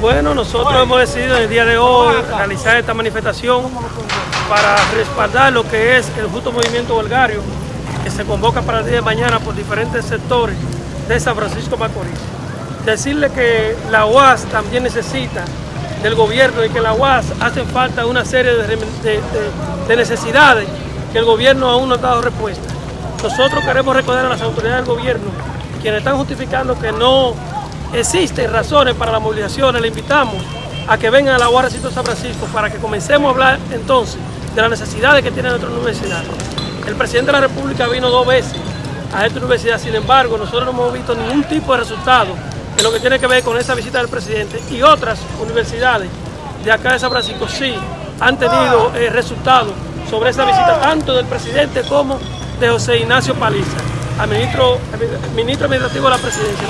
Bueno, nosotros hemos decidido en el día de hoy realizar esta manifestación para respaldar lo que es el justo movimiento huelgario que se convoca para el día de mañana por diferentes sectores de San Francisco Macorís. Decirle que la UAS también necesita del gobierno y que la UAS hace falta una serie de, de necesidades que el gobierno aún no ha dado respuesta. Nosotros queremos recordar a las autoridades del gobierno, quienes están justificando que no existen razones para la movilización, le invitamos a que vengan a la UAS San Francisco para que comencemos a hablar entonces de las necesidades que tiene nuestra universidad. El presidente de la República vino dos veces a esta universidad, sin embargo, nosotros no hemos visto ningún tipo de resultado en lo que tiene que ver con esta visita del presidente y otras universidades de acá de San Francisco sí han tenido eh, resultados sobre esa visita, tanto del presidente como de José Ignacio Paliza, al ministro, ministro administrativo de la presidencia.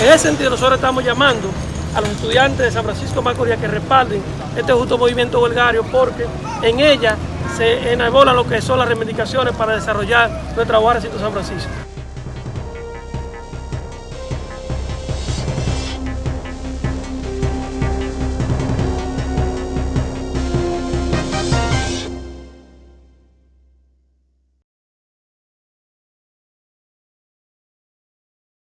en ese sentido nosotros estamos llamando a los estudiantes de San Francisco Macorís que respalden este justo movimiento huelgario porque en ella se enarbolan lo que son las reivindicaciones para desarrollar nuestra Guardia San Francisco.